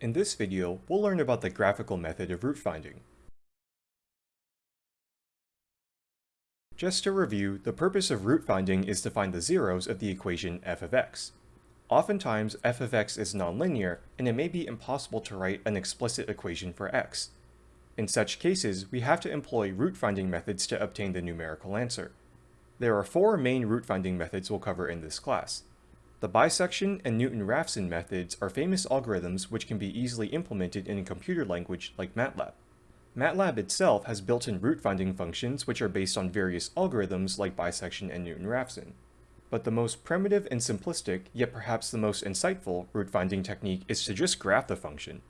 In this video, we'll learn about the graphical method of root finding. Just to review, the purpose of root finding is to find the zeros of the equation f of x. Oftentimes, f of x is nonlinear, and it may be impossible to write an explicit equation for x. In such cases, we have to employ root finding methods to obtain the numerical answer. There are four main root finding methods we'll cover in this class. The bisection and Newton-Raphson methods are famous algorithms which can be easily implemented in a computer language like MATLAB. MATLAB itself has built-in root finding functions which are based on various algorithms like bisection and Newton-Raphson. But the most primitive and simplistic, yet perhaps the most insightful, root finding technique is to just graph the function.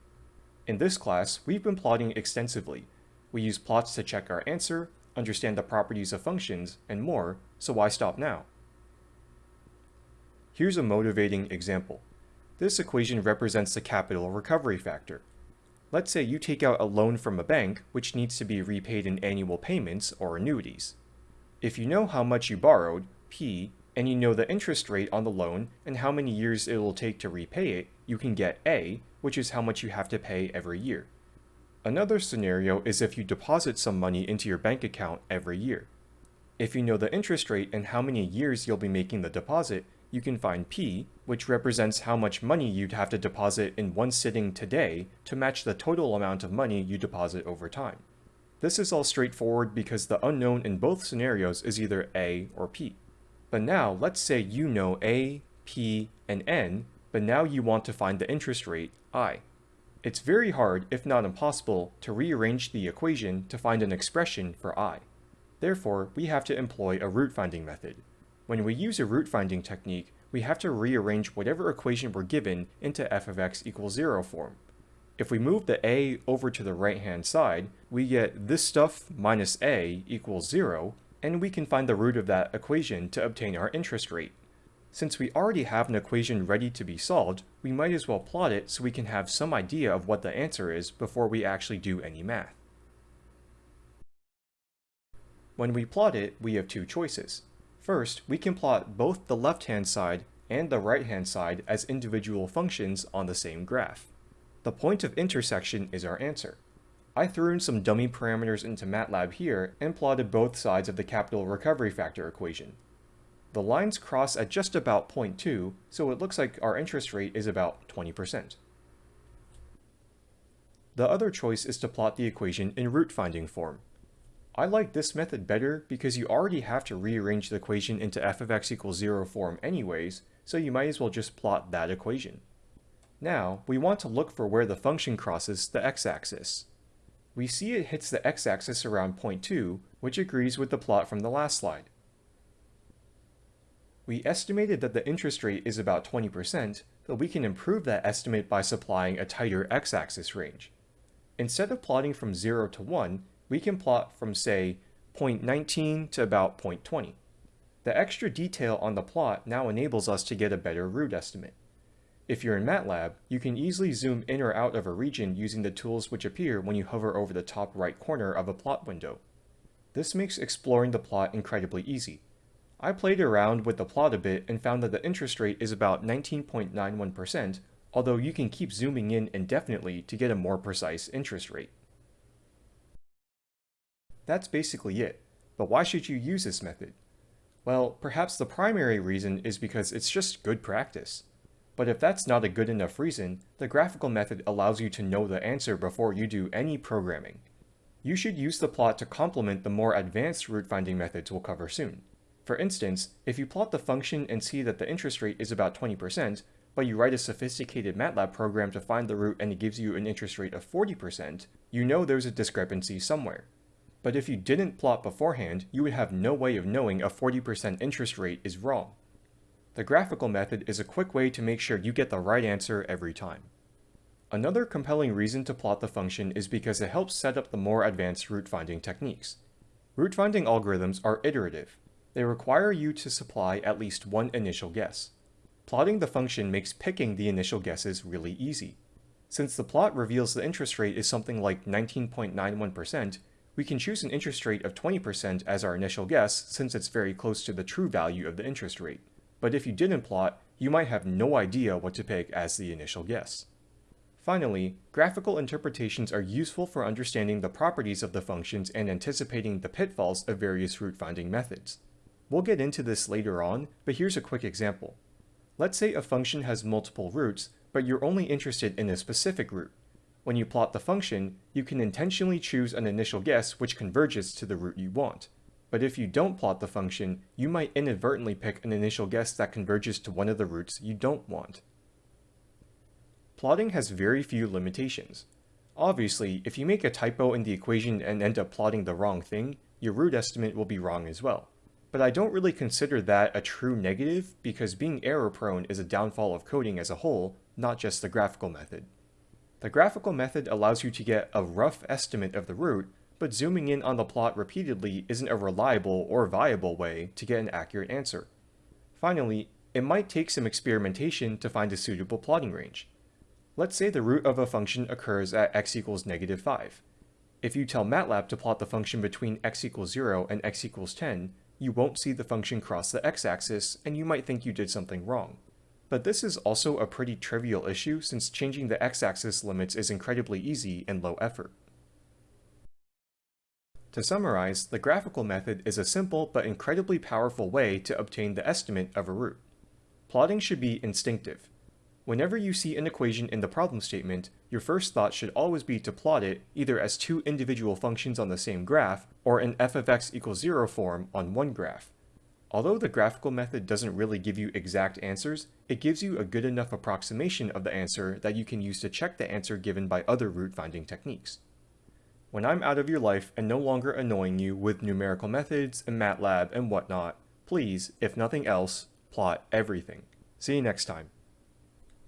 In this class, we've been plotting extensively. We use plots to check our answer, understand the properties of functions, and more, so why stop now? Here's a motivating example. This equation represents the capital recovery factor. Let's say you take out a loan from a bank which needs to be repaid in annual payments or annuities. If you know how much you borrowed, P, and you know the interest rate on the loan and how many years it will take to repay it, you can get A, which is how much you have to pay every year. Another scenario is if you deposit some money into your bank account every year. If you know the interest rate and how many years you'll be making the deposit, you can find P, which represents how much money you'd have to deposit in one sitting today to match the total amount of money you deposit over time. This is all straightforward because the unknown in both scenarios is either A or P. But now let's say you know A, P, and N, but now you want to find the interest rate, I. It's very hard, if not impossible, to rearrange the equation to find an expression for I. Therefore, we have to employ a root finding method. When we use a root finding technique, we have to rearrange whatever equation we're given into f of x equals 0 form. If we move the a over to the right hand side, we get this stuff minus a equals 0, and we can find the root of that equation to obtain our interest rate. Since we already have an equation ready to be solved, we might as well plot it so we can have some idea of what the answer is before we actually do any math. When we plot it, we have two choices. First, we can plot both the left-hand side and the right-hand side as individual functions on the same graph. The point of intersection is our answer. I threw in some dummy parameters into MATLAB here and plotted both sides of the capital recovery factor equation. The lines cross at just about 0.2, so it looks like our interest rate is about 20%. The other choice is to plot the equation in root finding form. I like this method better because you already have to rearrange the equation into f of x equals 0 form anyways, so you might as well just plot that equation. Now, we want to look for where the function crosses the x-axis. We see it hits the x-axis around point 2, which agrees with the plot from the last slide. We estimated that the interest rate is about 20%, but we can improve that estimate by supplying a tighter x-axis range. Instead of plotting from 0 to 1, we can plot from say 0.19 to about 0.20. The extra detail on the plot now enables us to get a better root estimate. If you're in MATLAB, you can easily zoom in or out of a region using the tools which appear when you hover over the top right corner of a plot window. This makes exploring the plot incredibly easy. I played around with the plot a bit and found that the interest rate is about 19.91%, although you can keep zooming in indefinitely to get a more precise interest rate. That's basically it. But why should you use this method? Well, perhaps the primary reason is because it's just good practice. But if that's not a good enough reason, the graphical method allows you to know the answer before you do any programming. You should use the plot to complement the more advanced root finding methods we'll cover soon. For instance, if you plot the function and see that the interest rate is about 20%, but you write a sophisticated MATLAB program to find the root and it gives you an interest rate of 40%, you know there's a discrepancy somewhere. But if you didn't plot beforehand, you would have no way of knowing a 40% interest rate is wrong. The graphical method is a quick way to make sure you get the right answer every time. Another compelling reason to plot the function is because it helps set up the more advanced root finding techniques. Root finding algorithms are iterative. They require you to supply at least one initial guess. Plotting the function makes picking the initial guesses really easy. Since the plot reveals the interest rate is something like 19.91%, we can choose an interest rate of 20% as our initial guess since it's very close to the true value of the interest rate. But if you didn't plot, you might have no idea what to pick as the initial guess. Finally, graphical interpretations are useful for understanding the properties of the functions and anticipating the pitfalls of various root finding methods. We'll get into this later on, but here's a quick example. Let's say a function has multiple roots, but you're only interested in a specific root. When you plot the function, you can intentionally choose an initial guess which converges to the root you want. But if you don't plot the function, you might inadvertently pick an initial guess that converges to one of the roots you don't want. Plotting has very few limitations. Obviously, if you make a typo in the equation and end up plotting the wrong thing, your root estimate will be wrong as well. But I don't really consider that a true negative because being error prone is a downfall of coding as a whole, not just the graphical method. The graphical method allows you to get a rough estimate of the root, but zooming in on the plot repeatedly isn't a reliable or viable way to get an accurate answer. Finally, it might take some experimentation to find a suitable plotting range. Let's say the root of a function occurs at x equals negative 5. If you tell MATLAB to plot the function between x equals 0 and x equals 10, you won't see the function cross the x-axis, and you might think you did something wrong. But this is also a pretty trivial issue since changing the x-axis limits is incredibly easy and low effort. To summarize, the graphical method is a simple but incredibly powerful way to obtain the estimate of a root. Plotting should be instinctive. Whenever you see an equation in the problem statement, your first thought should always be to plot it either as two individual functions on the same graph, or in f of x equals 0 form on one graph. Although the graphical method doesn't really give you exact answers, it gives you a good enough approximation of the answer that you can use to check the answer given by other root finding techniques. When I'm out of your life and no longer annoying you with numerical methods and MATLAB and whatnot, please, if nothing else, plot everything. See you next time.